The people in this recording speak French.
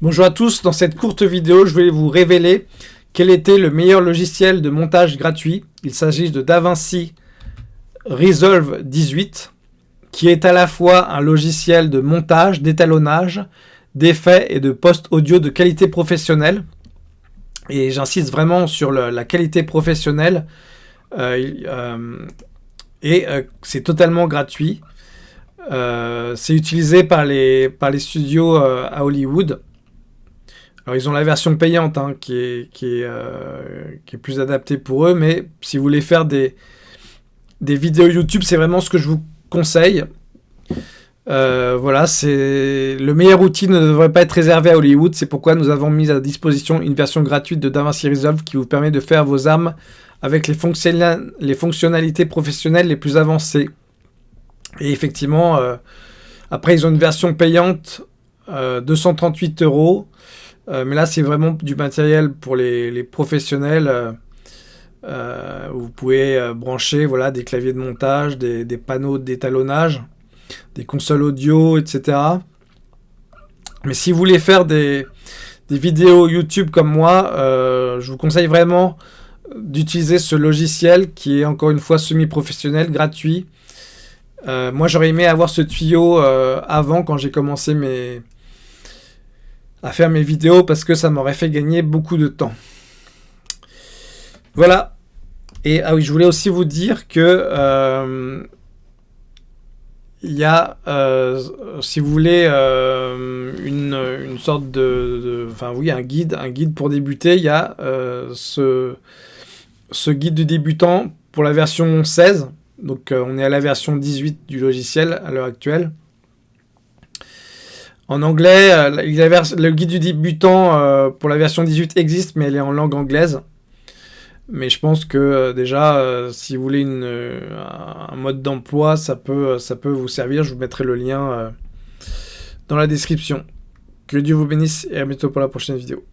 Bonjour à tous, dans cette courte vidéo, je vais vous révéler quel était le meilleur logiciel de montage gratuit. Il s'agit de DaVinci Resolve 18, qui est à la fois un logiciel de montage, d'étalonnage, d'effets et de post-audio de qualité professionnelle. Et j'insiste vraiment sur la qualité professionnelle. Euh, euh, et euh, c'est totalement gratuit. C'est utilisé par les, par les studios à Hollywood. Alors ils ont la version payante hein, qui, est, est, qui, est, plus adaptée pour eux, mais si vous voulez faire des, des vidéos YouTube, c'est vraiment ce que je vous conseille. Euh, voilà, c'est le meilleur outil ne devrait pas être réservé à Hollywood. C'est pourquoi nous avons mis à disposition une version gratuite de DaVinci Resolve qui vous permet de faire vos armes avec les, fonctionnalités professionnelles les plus avancées. Et effectivement, euh, après ils ont une version payante, 238 euh, euros. mais là, c'est vraiment du matériel pour les, professionnels. vous pouvez brancher voilà, des claviers de montage, des panneaux d'étalonnage des consoles audio, etc. Mais si vous voulez faire des, vidéos YouTube comme moi, euh, je vous conseille vraiment d'utiliser ce logiciel qui est encore une fois semi-professionnel, gratuit. Euh, moi j'aurais aimé avoir ce tuyau euh, avant quand j'ai commencé mes... à faire mes vidéos parce que ça m'aurait fait gagner beaucoup de temps. Voilà. Et ah oui, je voulais aussi vous dire que il y a, euh, si vous voulez, euh, une, sorte de, Enfin, oui, un guide, un guide pour débuter. Il y a euh, ce, ce guide du débutant pour la version 16. Donc, on est à la version 18 du logiciel à l'heure actuelle. En anglais, le guide du débutant pour la version 18 existe, mais elle est en langue anglaise. Mais je pense que euh, déjà, euh, si vous voulez euh, un mode d'emploi, ça peut, ça peut vous servir. Je vous mettrai le lien dans la description. Que Dieu vous bénisse et à bientôt pour la prochaine vidéo.